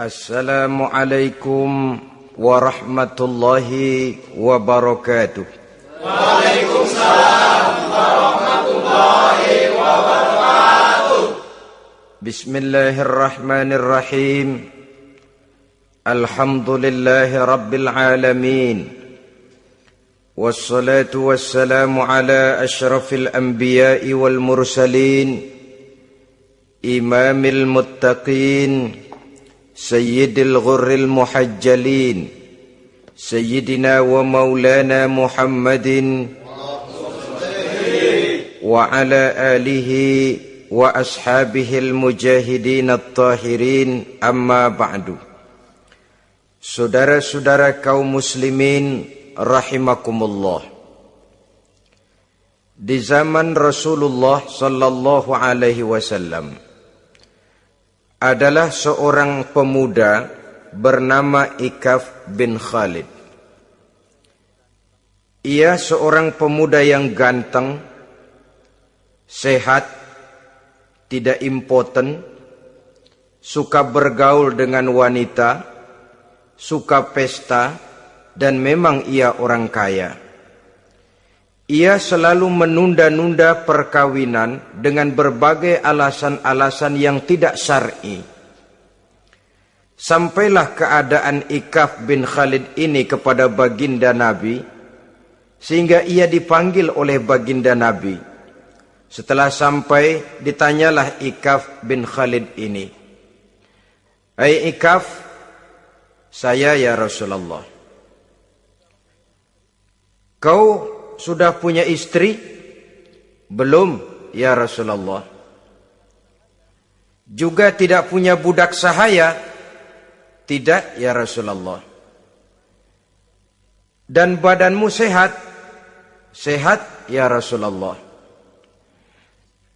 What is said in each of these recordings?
السلام عليكم ورحمة الله وبركاته وعليكم السلام ورحمة الله وبركاته بسم الله الرحمن الرحيم الحمد لله رب العالمين والصلاة سيد الغر المحجلين سيدنا ومولانا محمد وعلى آله وأصحابه المجاهدين الطاهرين أما بعد Saudara-saudara kaum muslimin rahimakumullah Di zaman Rasulullah sallallahu alaihi wasallam adalah seorang pemuda bernama Ikaf bin Khalid. Ia seorang pemuda yang ganteng, sehat, tidak impoten, suka bergaul dengan wanita, suka pesta, dan memang ia orang kaya. Ia selalu menunda-nunda perkawinan dengan berbagai alasan-alasan yang tidak syar'i. Sampailah keadaan Ikaf bin Khalid ini kepada baginda Nabi sehingga ia dipanggil oleh baginda Nabi. Setelah sampai ditanyalah Ikaf bin Khalid ini. Hai Ikaf, saya ya Rasulullah. Kau sudah punya istri? Belum, ya Rasulullah. Juga tidak punya budak sahaya? Tidak, ya Rasulullah. Dan badanmu sehat? Sehat, ya Rasulullah.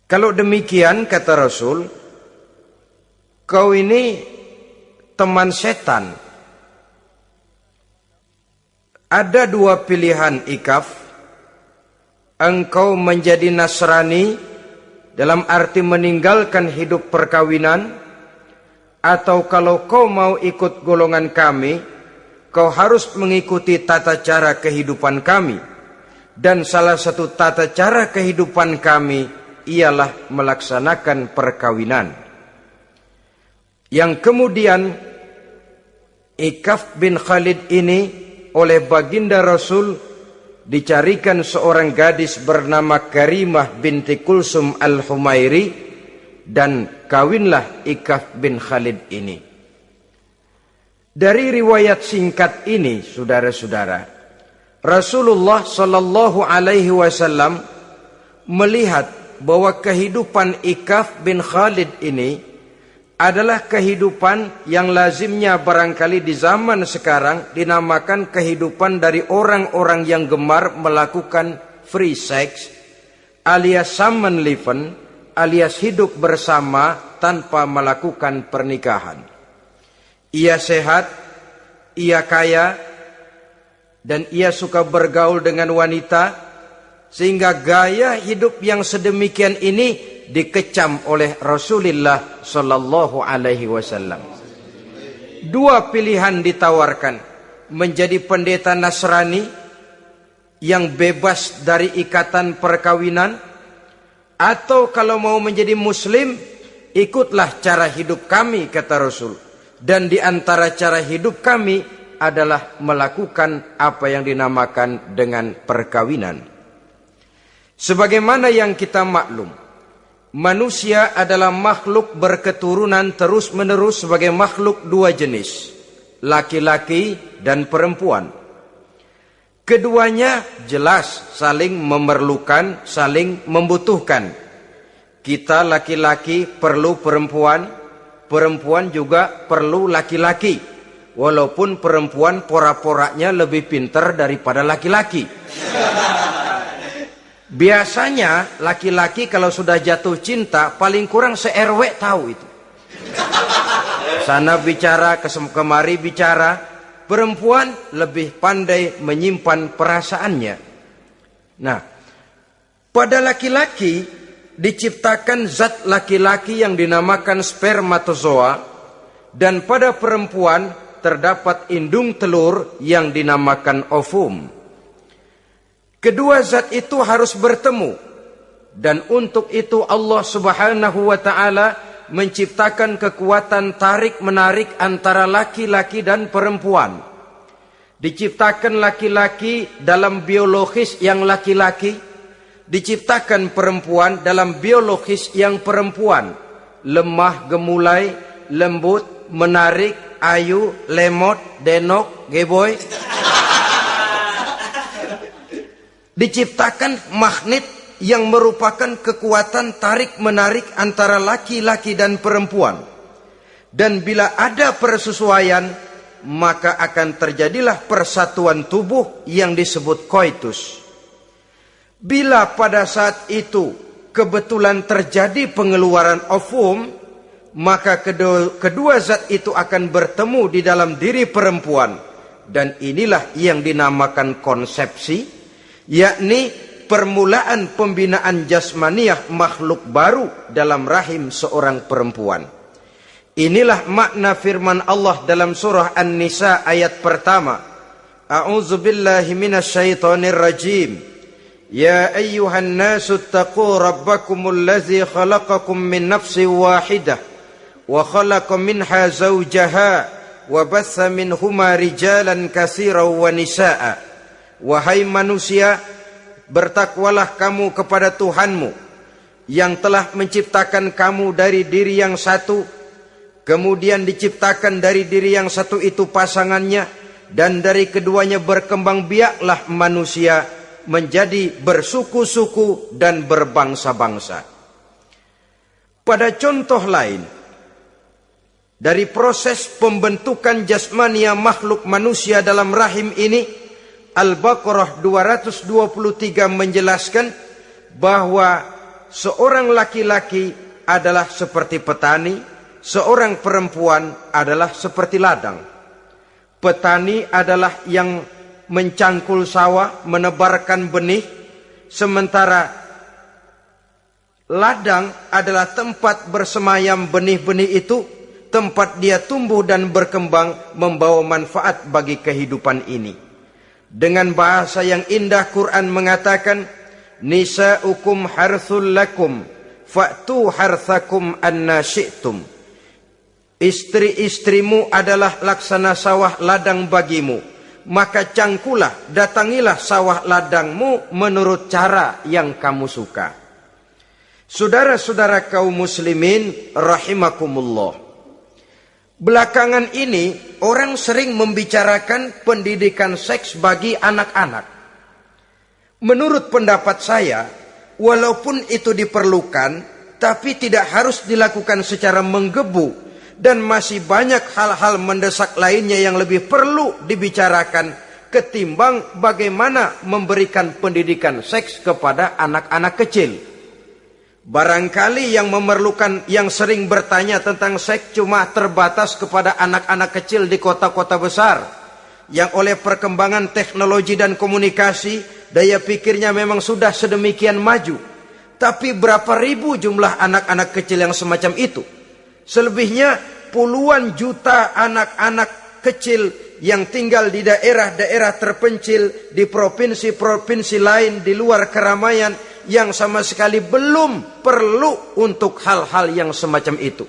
Kalau demikian, kata Rasul, kau ini teman setan. Ada dua pilihan ikaf engkau menjadi Nasrani dalam arti meninggalkan hidup perkawinan atau kalau kau mau ikut golongan kami kau harus mengikuti tata cara kehidupan kami. Dan salah satu tata cara kehidupan kami ialah melaksanakan perkawinan. Yang kemudian Ikaf bin Khalid ini oleh baginda Rasul dicarikan seorang gadis bernama Karimah binti Kulsum al-Humairi dan kawinlah Ikaf bin Khalid ini. Dari riwayat singkat ini, saudara-saudara, Rasulullah Shallallahu Alaihi Wasallam melihat bahwa kehidupan Ikaf bin Khalid ini adalah kehidupan yang lazimnya barangkali di zaman sekarang dinamakan kehidupan dari orang-orang yang gemar melakukan free sex alias samenleven alias hidup bersama tanpa melakukan pernikahan. Ia sehat, ia kaya, dan ia suka bergaul dengan wanita, sehingga gaya hidup yang sedemikian ini dikecam oleh Rasulullah sallallahu alaihi wasallam. Dua pilihan ditawarkan, menjadi pendeta Nasrani yang bebas dari ikatan perkawinan atau kalau mau menjadi muslim ikutlah cara hidup kami kata Rasul dan di antara cara hidup kami adalah melakukan apa yang dinamakan dengan perkawinan sebagaimana yang kita maklum Manusia adalah makhluk berketurunan terus-menerus sebagai makhluk dua jenis, laki-laki dan perempuan. Keduanya jelas saling memerlukan, saling membutuhkan. Kita laki-laki perlu perempuan, perempuan juga perlu laki-laki. Walaupun perempuan pora-poranya lebih pintar daripada laki-laki. Biasanya laki-laki kalau sudah jatuh cinta paling kurang se-RW tahu itu. Sana bicara, kemari bicara. Perempuan lebih pandai menyimpan perasaannya. Nah, pada laki-laki diciptakan zat laki-laki yang dinamakan spermatozoa Dan pada perempuan terdapat indung telur yang dinamakan ovum. Kedua zat itu harus bertemu. Dan untuk itu Allah subhanahu wa ta'ala menciptakan kekuatan tarik-menarik antara laki-laki dan perempuan. Diciptakan laki-laki dalam biologis yang laki-laki, diciptakan perempuan dalam biologis yang perempuan. Lemah, gemulai, lembut, menarik, ayu, lemot, denok, geboy. Diciptakan magnet yang merupakan kekuatan tarik-menarik antara laki-laki dan perempuan. Dan bila ada persesuaian, maka akan terjadilah persatuan tubuh yang disebut koitus. Bila pada saat itu kebetulan terjadi pengeluaran ovum, maka kedua, kedua zat itu akan bertemu di dalam diri perempuan. Dan inilah yang dinamakan konsepsi, yakni permulaan pembinaan jasmaniah makhluk baru dalam rahim seorang perempuan. Inilah makna firman Allah dalam surah An-Nisa ayat pertama. A'udzu billahi minasyaitonir rajim. Ya ayyuhan nasu taqu rabbakumul ladzi khalaqakum min nafsin wahidah wa khalaqa minha zawjaha wa batha minhuma rijalan katsiran wa nisaa. Wahai manusia, bertakwalah kamu kepada Tuhanmu yang telah menciptakan kamu dari diri yang satu kemudian diciptakan dari diri yang satu itu pasangannya dan dari keduanya berkembang biaklah manusia menjadi bersuku-suku dan berbangsa-bangsa. Pada contoh lain dari proses pembentukan jasmania makhluk manusia dalam rahim ini Al-Baqarah 223 menjelaskan bahwa seorang laki-laki adalah seperti petani, seorang perempuan adalah seperti ladang. Petani adalah yang mencangkul sawah, menebarkan benih, sementara ladang adalah tempat bersemayam benih-benih itu, tempat dia tumbuh dan berkembang membawa manfaat bagi kehidupan ini. Dengan bahasa yang indah Quran mengatakan Nisa'ukum harthul lakum Fa'tu harthakum anna syi'tum. Istri-istrimu adalah laksana sawah ladang bagimu. Maka cangkulah, datangilah sawah ladangmu menurut cara yang kamu suka. Saudara-saudara kaum muslimin rahimakumullah Belakangan ini orang sering membicarakan pendidikan seks bagi anak-anak. Menurut pendapat saya, walaupun itu diperlukan, tapi tidak harus dilakukan secara menggebu dan masih banyak hal-hal mendesak lainnya yang lebih perlu dibicarakan ketimbang bagaimana memberikan pendidikan seks kepada anak-anak kecil. Barangkali yang memerlukan yang sering bertanya tentang seks cuma terbatas kepada anak-anak kecil di kota-kota besar yang oleh perkembangan teknologi dan komunikasi daya pikirnya memang sudah sedemikian maju. Tapi berapa ribu jumlah anak-anak kecil yang semacam itu? Selebihnya puluhan juta anak-anak kecil yang tinggal di daerah-daerah terpencil di provinsi-provinsi lain di luar keramaian yang sama sekali belum perlu untuk hal-hal yang semacam itu.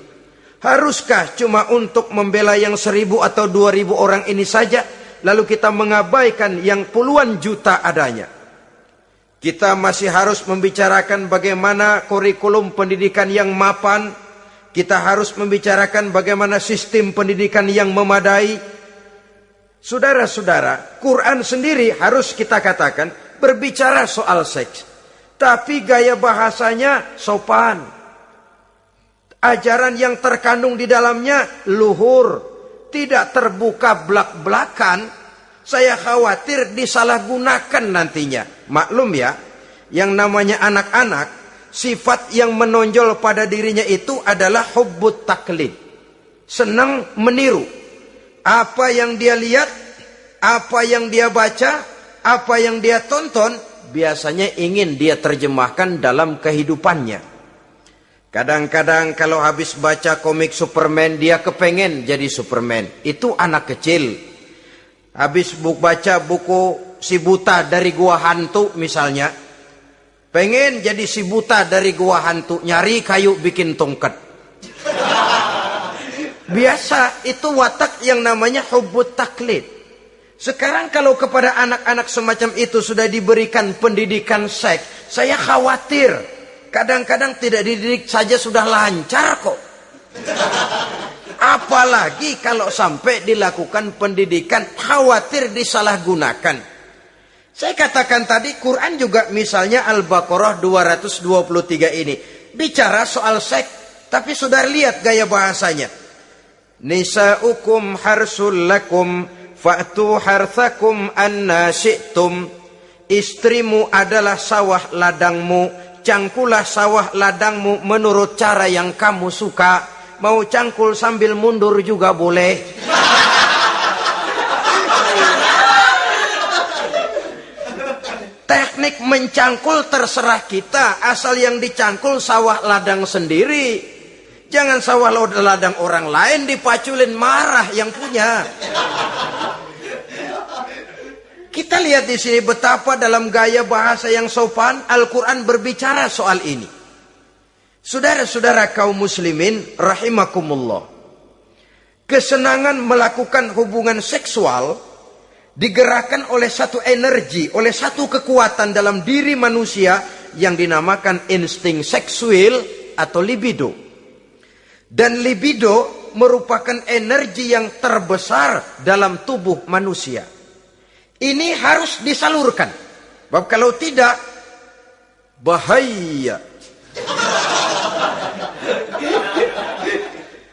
Haruskah cuma untuk membela yang seribu atau dua ribu orang ini saja, lalu kita mengabaikan yang puluhan juta adanya? Kita masih harus membicarakan bagaimana kurikulum pendidikan yang mapan, kita harus membicarakan bagaimana sistem pendidikan yang memadai. Saudara-saudara, Quran sendiri harus kita katakan berbicara soal seks. Tapi gaya bahasanya sopan. Ajaran yang terkandung di dalamnya luhur. Tidak terbuka belak-belakan. Saya khawatir disalahgunakan nantinya. Maklum ya, yang namanya anak-anak, sifat yang menonjol pada dirinya itu adalah hubbut taklid. Senang meniru. Apa yang dia lihat, apa yang dia baca, apa yang dia tonton, biasanya ingin dia terjemahkan dalam kehidupannya. Kadang-kadang kalau habis baca komik Superman, dia kepengen jadi Superman. Itu anak kecil. Habis buku baca buku si buta dari gua hantu misalnya. Pengen jadi si buta dari gua hantu, nyari kayu bikin tongkat. Biasa itu watak yang namanya hubut taklid. Sekarang kalau kepada anak-anak semacam itu sudah diberikan pendidikan seks, saya khawatir Kadang-kadang tidak dididik saja sudah lancar kok. Apalagi kalau sampai dilakukan pendidikan khawatir disalahgunakan. Saya katakan tadi Quran juga misalnya Al-Baqarah 223 ini. Bicara soal seks. Tapi sudah lihat gaya bahasanya. Nisa'ukum harsul lakum fa'tu harthakum anna syi'tum. Istrimu adalah sawah ladangmu cangkulah sawah ladangmu menurut cara yang kamu suka. Mau cangkul sambil mundur juga boleh. Teknik mencangkul terserah kita, asal yang dicangkul sawah ladang sendiri. Jangan sawah ladang orang lain dipaculin marah yang punya. Kita lihat di sini betapa dalam gaya bahasa yang sopan Al-Quran berbicara soal ini. Saudara-saudara kaum muslimin rahimakumullah. Kesenangan melakukan hubungan seksual digerakkan oleh satu energi, oleh satu kekuatan dalam diri manusia yang dinamakan insting seksual atau libido. Dan libido merupakan energi yang terbesar dalam tubuh manusia ini harus disalurkan. Sebab kalau tidak, bahaya.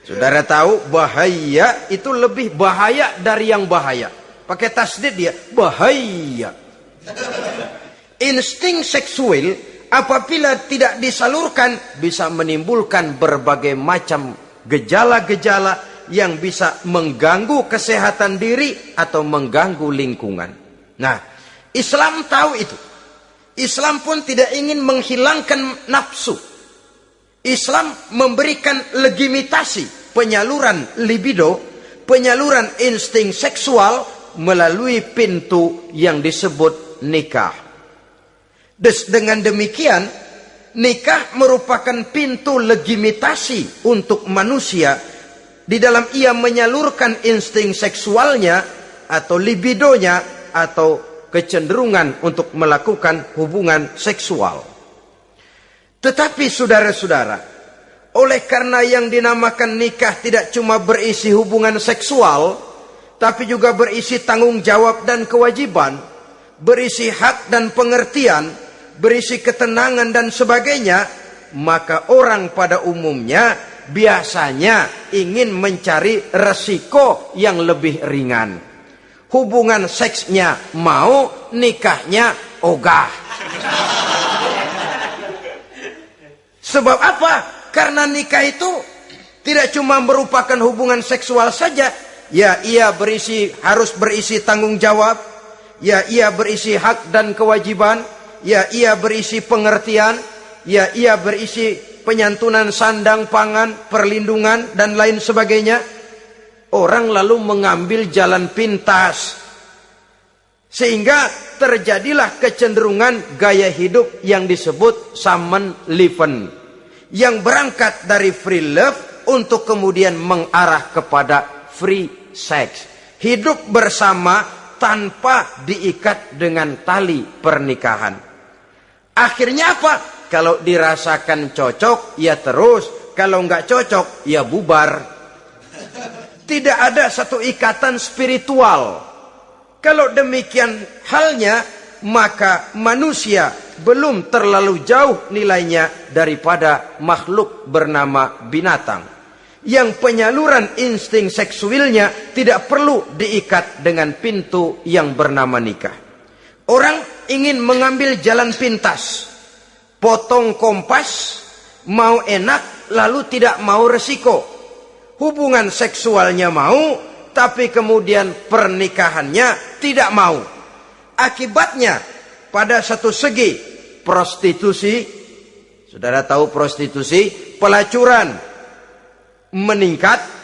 Saudara tahu bahaya itu lebih bahaya dari yang bahaya. Pakai tasdid dia, bahaya. Insting seksual apabila tidak disalurkan bisa menimbulkan berbagai macam gejala-gejala yang bisa mengganggu kesehatan diri atau mengganggu lingkungan. Nah, Islam tahu itu. Islam pun tidak ingin menghilangkan nafsu. Islam memberikan legitimasi penyaluran libido, penyaluran insting seksual melalui pintu yang disebut nikah. Des, dengan demikian, nikah merupakan pintu legitimasi untuk manusia di dalam ia menyalurkan insting seksualnya atau libidonya atau kecenderungan untuk melakukan hubungan seksual. Tetapi saudara-saudara, oleh karena yang dinamakan nikah tidak cuma berisi hubungan seksual, tapi juga berisi tanggung jawab dan kewajiban, berisi hak dan pengertian, berisi ketenangan dan sebagainya, maka orang pada umumnya biasanya ingin mencari resiko yang lebih ringan. Hubungan seksnya mau, nikahnya ogah. Sebab apa? Karena nikah itu tidak cuma merupakan hubungan seksual saja. Ya, ia berisi harus berisi tanggung jawab. Ya, ia berisi hak dan kewajiban. Ya, ia berisi pengertian. Ya, ia berisi penyantunan sandang pangan, perlindungan dan lain sebagainya. Orang lalu mengambil jalan pintas. Sehingga terjadilah kecenderungan gaya hidup yang disebut saman liven. Yang berangkat dari free love untuk kemudian mengarah kepada free sex. Hidup bersama tanpa diikat dengan tali pernikahan. Akhirnya apa? Kalau dirasakan cocok, ya terus. Kalau nggak cocok, ya bubar. Tidak ada satu ikatan spiritual. Kalau demikian halnya, maka manusia belum terlalu jauh nilainya daripada makhluk bernama binatang. Yang penyaluran insting seksualnya tidak perlu diikat dengan pintu yang bernama nikah. Orang ingin mengambil jalan pintas potong kompas, mau enak lalu tidak mau resiko. Hubungan seksualnya mau, tapi kemudian pernikahannya tidak mau. Akibatnya pada satu segi prostitusi, Saudara tahu prostitusi, pelacuran meningkat.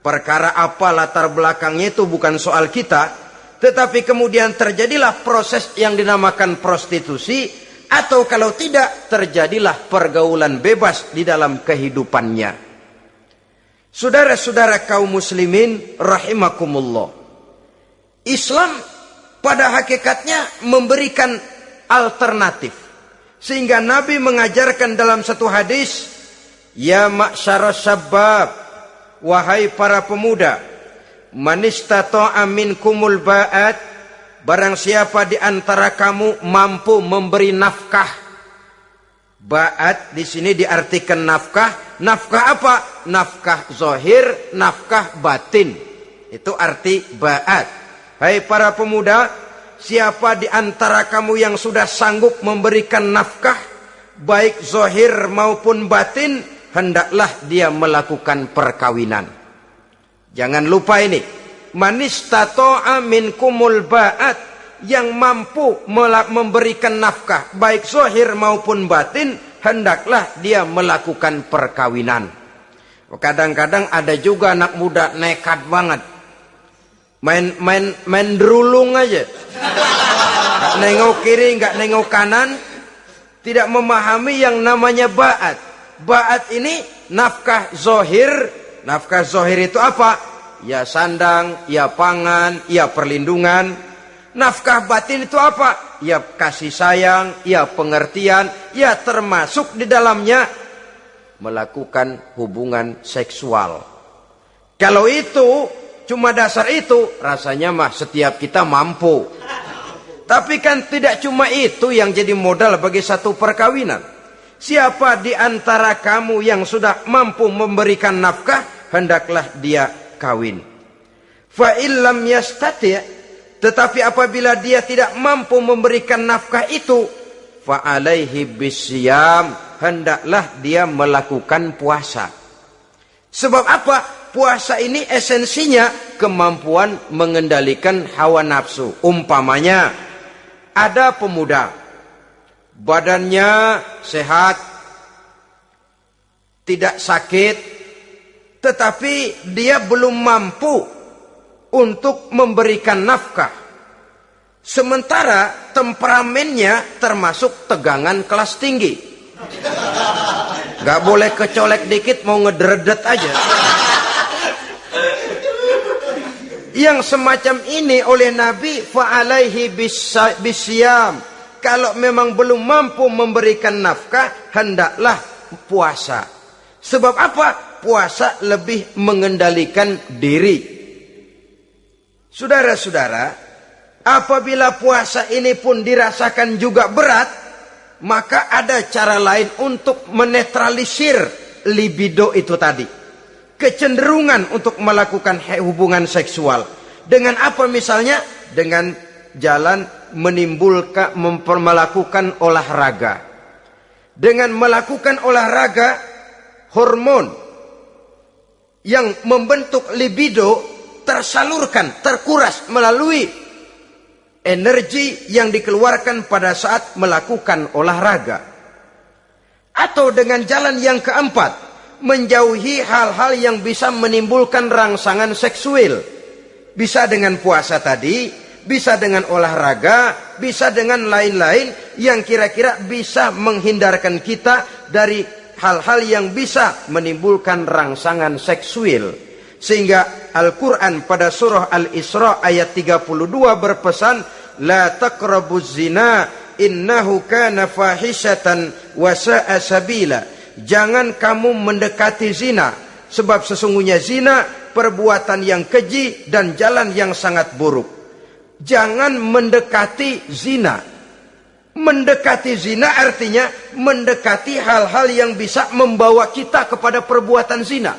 Perkara apa latar belakangnya itu bukan soal kita. Tetapi kemudian terjadilah proses yang dinamakan prostitusi. Atau kalau tidak, terjadilah pergaulan bebas di dalam kehidupannya. Saudara-saudara kaum muslimin rahimakumullah. Islam pada hakikatnya memberikan alternatif. Sehingga Nabi mengajarkan dalam satu hadis, Ya ma'syara syabab, wahai para pemuda, manistata'a minkumul ba'at, barang siapa di antara kamu mampu memberi nafkah. Ba'at di sini diartikan nafkah, nafkah apa? Nafkah zohir, nafkah batin. Itu arti ba'at. Hai para pemuda, siapa di antara kamu yang sudah sanggup memberikan nafkah, baik zohir maupun batin, hendaklah dia melakukan perkawinan. Jangan lupa ini. Manistato'a kumul ba'at yang mampu memberikan nafkah baik zohir maupun batin hendaklah dia melakukan perkawinan. Kadang-kadang ada juga anak muda nekat banget. Main main main derulung aja. Gak nengok kiri, nggak nengok kanan, tidak memahami yang namanya ba'at. Ba'at ini nafkah zohir. Nafkah zohir itu apa? Ya sandang, ya pangan, ya perlindungan. Nafkah batin itu apa? Ya kasih sayang, ya pengertian, ya termasuk di dalamnya melakukan hubungan seksual. Kalau itu cuma dasar itu, rasanya mah setiap kita mampu. Tapi kan tidak cuma itu yang jadi modal bagi satu perkawinan. Siapa di antara kamu yang sudah mampu memberikan nafkah, hendaklah dia kawin. Fa illam yastati' tetapi apabila dia tidak mampu memberikan nafkah itu, fa alaihi bisyam, hendaklah dia melakukan puasa. Sebab apa? Puasa ini esensinya kemampuan mengendalikan hawa nafsu. Umpamanya ada pemuda badannya sehat, tidak sakit, tetapi dia belum mampu untuk memberikan nafkah. Sementara temperamennya termasuk tegangan kelas tinggi. Gak boleh kecolek dikit mau ngederedet aja. Yang semacam ini oleh Nabi fa'alaihi bisyam kalau memang belum mampu memberikan nafkah, hendaklah puasa. Sebab apa? Puasa lebih mengendalikan diri. Saudara-saudara, apabila puasa ini pun dirasakan juga berat, maka ada cara lain untuk menetralisir libido itu tadi. Kecenderungan untuk melakukan hubungan seksual. Dengan apa misalnya? Dengan jalan menimbulkan melakukan olahraga. Dengan melakukan olahraga, hormon yang membentuk libido tersalurkan, terkuras melalui energi yang dikeluarkan pada saat melakukan olahraga. Atau dengan jalan yang keempat, menjauhi hal-hal yang bisa menimbulkan rangsangan seksual. Bisa dengan puasa tadi, bisa dengan olahraga, bisa dengan lain-lain yang kira-kira bisa menghindarkan kita dari hal-hal yang bisa menimbulkan rangsangan seksual. Sehingga Al-Quran pada surah Al-Isra ayat 32 berpesan, La taqrabuz zina innahu kana fahishatan wa sa'a sabila. Jangan kamu mendekati zina, sebab sesungguhnya zina perbuatan yang keji dan jalan yang sangat buruk jangan mendekati zina. Mendekati zina artinya mendekati hal-hal yang bisa membawa kita kepada perbuatan zina.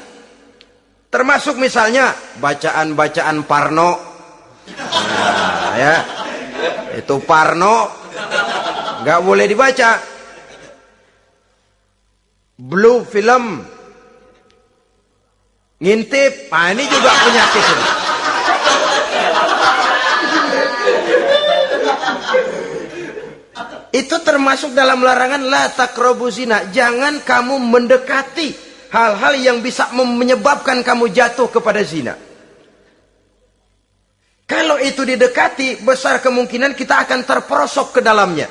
Termasuk misalnya bacaan-bacaan Parno. Nah, ya. Itu Parno nggak boleh dibaca. Blue film ngintip, nah ini juga penyakit. Itu termasuk dalam larangan la takrobu zina. Jangan kamu mendekati hal-hal yang bisa menyebabkan kamu jatuh kepada zina. Kalau itu didekati, besar kemungkinan kita akan terperosok ke dalamnya.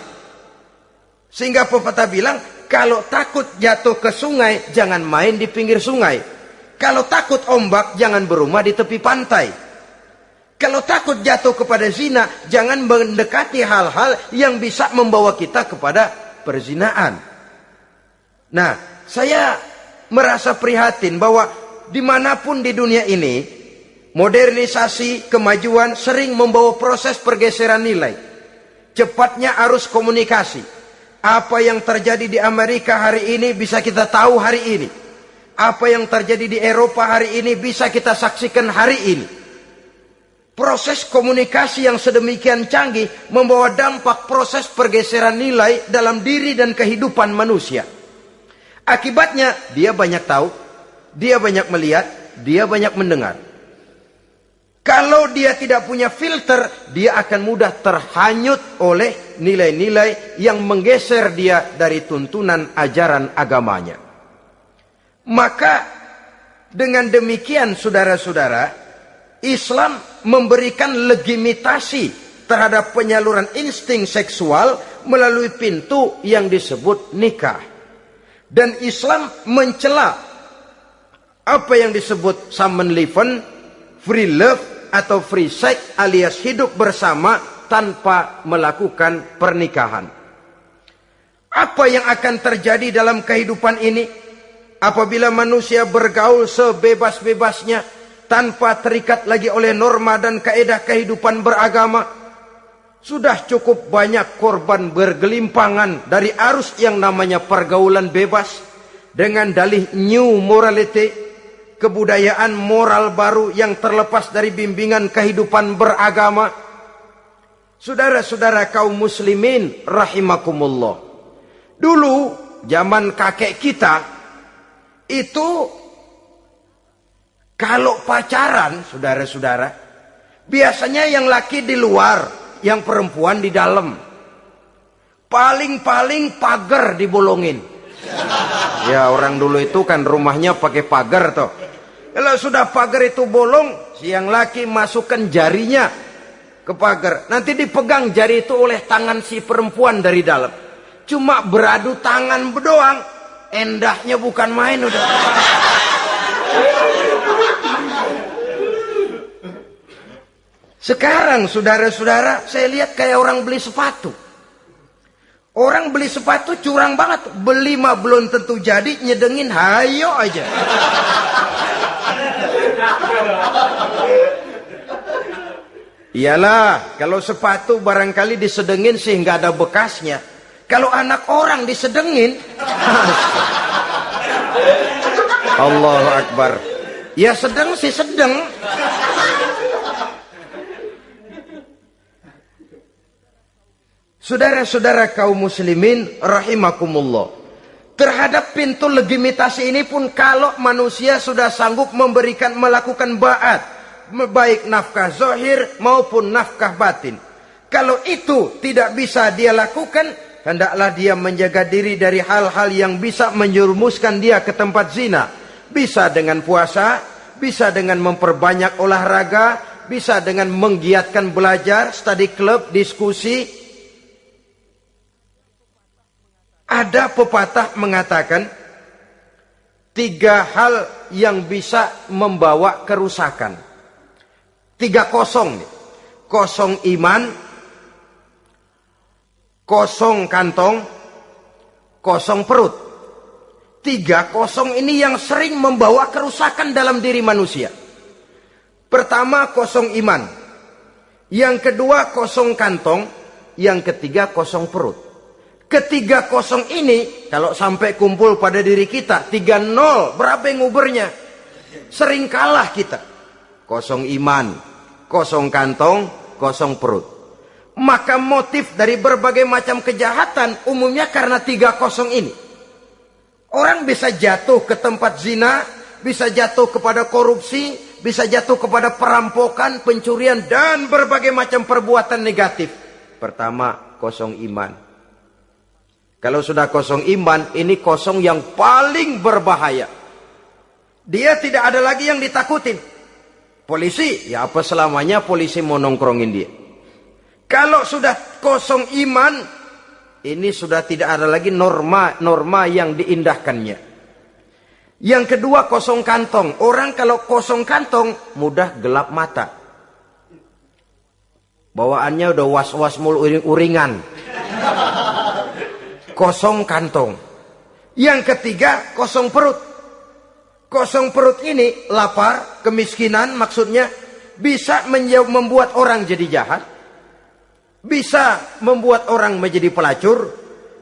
Sehingga pepatah bilang, kalau takut jatuh ke sungai, jangan main di pinggir sungai. Kalau takut ombak, jangan berumah di tepi pantai. Kalau takut jatuh kepada zina, jangan mendekati hal-hal yang bisa membawa kita kepada perzinaan. Nah, saya merasa prihatin bahwa di mana pun di dunia ini, Modernisasi, kemajuan sering membawa proses pergeseran nilai. Cepatnya arus komunikasi. Apa yang terjadi di Amerika hari ini bisa kita tahu hari ini. Apa yang terjadi di Eropa hari ini bisa kita saksikan hari ini. Proses komunikasi yang sedemikian canggih membawa dampak proses pergeseran nilai dalam diri dan kehidupan manusia. Akibatnya dia banyak tahu, dia banyak melihat, dia banyak mendengar. Kalau dia tidak punya filter, dia akan mudah terhanyut oleh nilai-nilai yang menggeser dia dari tuntunan ajaran agamanya. Maka dengan demikian saudara-saudara, Islam memberikan legitimasi terhadap penyaluran insting seksual melalui pintu yang disebut nikah. Dan Islam mencela apa yang disebut Samen Leven, free love atau free sex alias hidup bersama tanpa melakukan pernikahan. Apa yang akan terjadi dalam kehidupan ini apabila manusia bergaul sebebas-bebasnya tanpa terikat lagi oleh norma dan kaedah kehidupan beragama? Sudah cukup banyak korban bergelimpangan dari arus yang namanya pergaulan bebas dengan dalih new morality kebudayaan moral baru yang terlepas dari bimbingan kehidupan beragama. Saudara-saudara kaum muslimin rahimakumullah. Dulu zaman kakek kita itu kalau pacaran saudara-saudara biasanya yang laki di luar, yang perempuan di dalam. Paling-paling pagar dibolongin. Ya orang dulu itu kan rumahnya pakai pagar toh. Kalau sudah pagar itu bolong, siang laki masukkan jarinya ke pagar. Nanti dipegang jari itu oleh tangan si perempuan dari dalam. Cuma beradu tangan berdoang. Endahnya bukan main udah. Sekarang saudara-saudara, saya lihat kayak orang beli sepatu. Orang beli sepatu curang banget. Beli mah belum tentu jadi, nyedengin hayo aja. Iyalah, kalau sepatu barangkali disedengin sehingga ada bekasnya. Kalau anak orang disedengin, Allahu Akbar. Ya sedang sih sedang. Saudara-saudara kaum muslimin rahimakumullah. Terhadap pintu legitimasi ini pun kalau manusia sudah sanggup memberikan melakukan ba'at baik nafkah zohir maupun nafkah batin. Kalau itu tidak bisa dia lakukan, hendaklah dia menjaga diri dari hal-hal yang bisa menjerumuskan dia ke tempat zina. Bisa dengan puasa, bisa dengan memperbanyak olahraga, bisa dengan menggiatkan belajar, study club, diskusi. Ada pepatah mengatakan, tiga hal yang bisa membawa kerusakan. Tiga kosong nih. Kosong iman, kosong kantong, kosong perut. Tiga kosong ini yang sering membawa kerusakan dalam diri manusia. Pertama kosong iman. Yang kedua kosong kantong. Yang ketiga kosong perut. Ketiga kosong ini kalau sampai kumpul pada diri kita. Tiga nol berapa yang ngubernya? Sering kalah kita kosong iman, kosong kantong, kosong perut. Maka motif dari berbagai macam kejahatan umumnya karena tiga kosong ini. Orang bisa jatuh ke tempat zina, bisa jatuh kepada korupsi, bisa jatuh kepada perampokan, pencurian, dan berbagai macam perbuatan negatif. Pertama, kosong iman. Kalau sudah kosong iman, ini kosong yang paling berbahaya. Dia tidak ada lagi yang ditakutin. Polisi, ya apa selamanya polisi mau nongkrongin dia. Kalau sudah kosong iman, ini sudah tidak ada lagi norma-norma yang diindahkannya. Yang kedua kosong kantong. Orang kalau kosong kantong mudah gelap mata. Bawaannya udah was-was mulu uring-uringan. Kosong kantong. Yang ketiga kosong perut. Kosong perut ini lapar, kemiskinan maksudnya bisa membuat orang jadi jahat bisa membuat orang menjadi pelacur,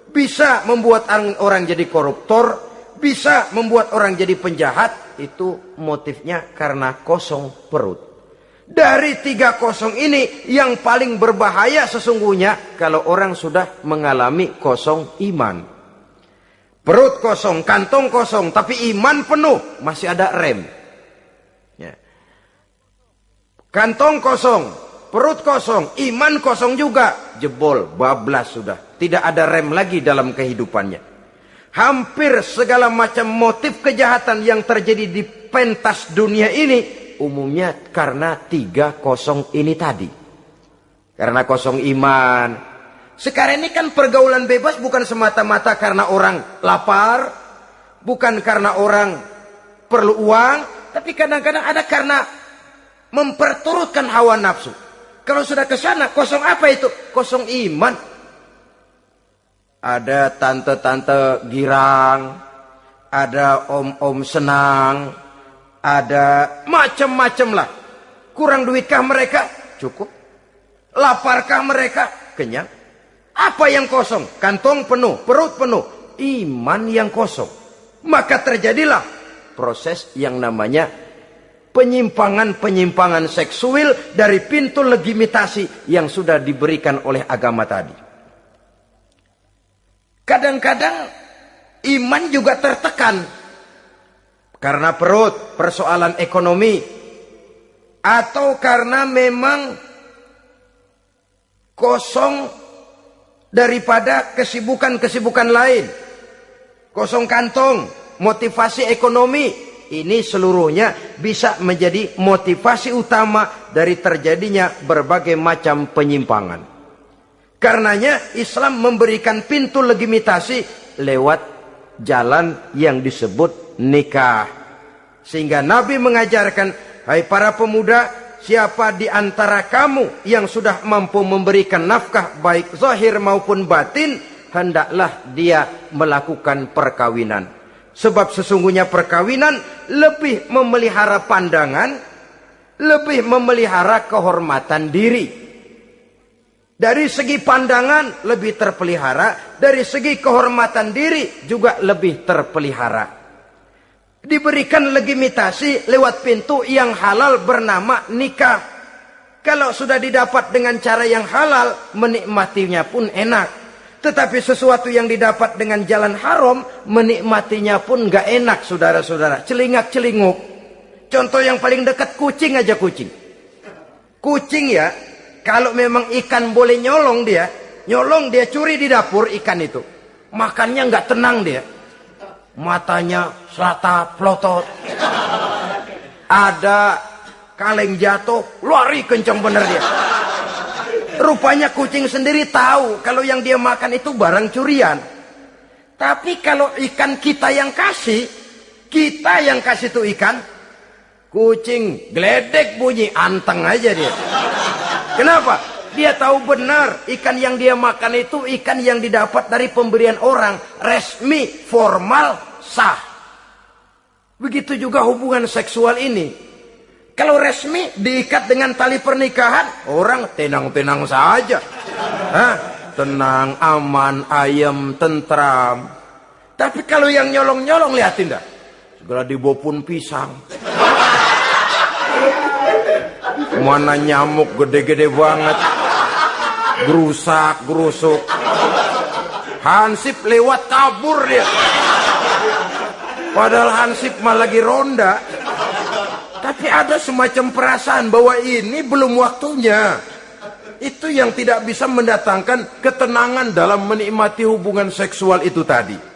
bisa membuat orang jadi koruptor, bisa membuat orang jadi penjahat, itu motifnya karena kosong perut. Dari tiga kosong ini yang paling berbahaya sesungguhnya kalau orang sudah mengalami kosong iman. Perut kosong, kantong kosong, tapi iman penuh, masih ada rem. Ya. Kantong kosong, Perut kosong, iman kosong juga. Jebol, bablas sudah. Tidak ada rem lagi dalam kehidupannya. Hampir segala macam motif kejahatan yang terjadi di pentas dunia ini. Umumnya karena tiga kosong ini tadi. Karena kosong iman. Sekarang ini kan pergaulan bebas bukan semata-mata karena orang lapar. Bukan karena orang perlu uang. Tapi kadang-kadang ada karena memperturutkan hawa nafsu. Kalau sudah ke sana, kosong apa itu? Kosong iman. Ada tante-tante girang, ada om-om senang, ada macam-macam lah. Kurang duitkah mereka? Cukup. Laparkah mereka? Kenyang. Apa yang kosong? Kantong penuh, perut penuh, iman yang kosong. Maka terjadilah proses yang namanya penyimpangan-penyimpangan seksual dari pintu legitimasi yang sudah diberikan oleh agama tadi. Kadang-kadang iman juga tertekan karena perut, persoalan ekonomi, atau karena memang kosong daripada kesibukan-kesibukan lain. Kosong kantong, motivasi ekonomi, ini seluruhnya bisa menjadi motivasi utama dari terjadinya berbagai macam penyimpangan. Karenanya Islam memberikan pintu legitimasi lewat jalan yang disebut nikah. Sehingga Nabi mengajarkan, hai para pemuda, siapa di antara kamu yang sudah mampu memberikan nafkah baik zahir maupun batin, hendaklah dia melakukan perkawinan. Sebab sesungguhnya perkawinan lebih memelihara pandangan, lebih memelihara kehormatan diri. Dari segi pandangan lebih terpelihara, dari segi kehormatan diri juga lebih terpelihara. Diberikan legitimasi lewat pintu yang halal bernama nikah. Kalau sudah didapat dengan cara yang halal, menikmatinya pun enak. Tetapi sesuatu yang didapat dengan jalan haram, menikmatinya pun gak enak saudara-saudara. Celingak-celinguk. Contoh yang paling dekat kucing aja kucing. Kucing ya, kalau memang ikan boleh nyolong dia, nyolong dia curi di dapur ikan itu. Makannya gak tenang dia. Matanya selata plotot. Ada kaleng jatuh, lari kencang bener dia. Rupanya kucing sendiri tahu kalau yang dia makan itu barang curian. Tapi kalau ikan kita yang kasih, kita yang kasih itu ikan, kucing geledek bunyi, anteng aja dia. Kenapa? Dia tahu benar ikan yang dia makan itu ikan yang didapat dari pemberian orang, resmi, formal, sah. Begitu juga hubungan seksual ini. Kalau resmi diikat dengan tali pernikahan, orang tenang-tenang saja. Hah? Tenang, aman, ayam, tentram. Tapi kalau yang nyolong-nyolong lihatin dah. Segera dibopun pisang. Mana nyamuk gede-gede banget. Gerusak, gerusuk. Hansip lewat kabur dia. Padahal Hansip mah lagi ronda. Tapi ada semacam perasaan bahwa ini belum waktunya. itu yang tidak bisa mendatangkan ketenangan dalam menikmati hubungan seksual itu tadi.